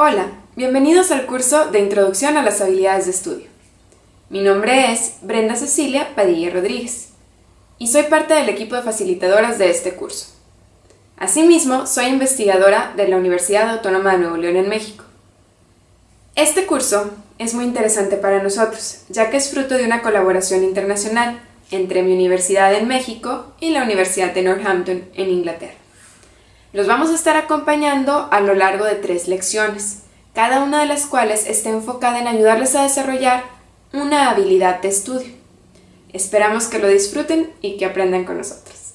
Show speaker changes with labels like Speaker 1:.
Speaker 1: Hola, bienvenidos al curso de Introducción a las Habilidades de Estudio. Mi nombre es Brenda Cecilia Padilla Rodríguez y soy parte del equipo de facilitadoras de este curso. Asimismo, soy investigadora de la Universidad Autónoma de Nuevo León en México. Este curso es muy interesante para nosotros, ya que es fruto de una colaboración internacional entre mi universidad en México y la Universidad de Northampton en Inglaterra. Los vamos a estar acompañando a lo largo de tres lecciones, cada una de las cuales está enfocada en ayudarles a desarrollar una habilidad de estudio. Esperamos que lo disfruten y que aprendan con nosotros.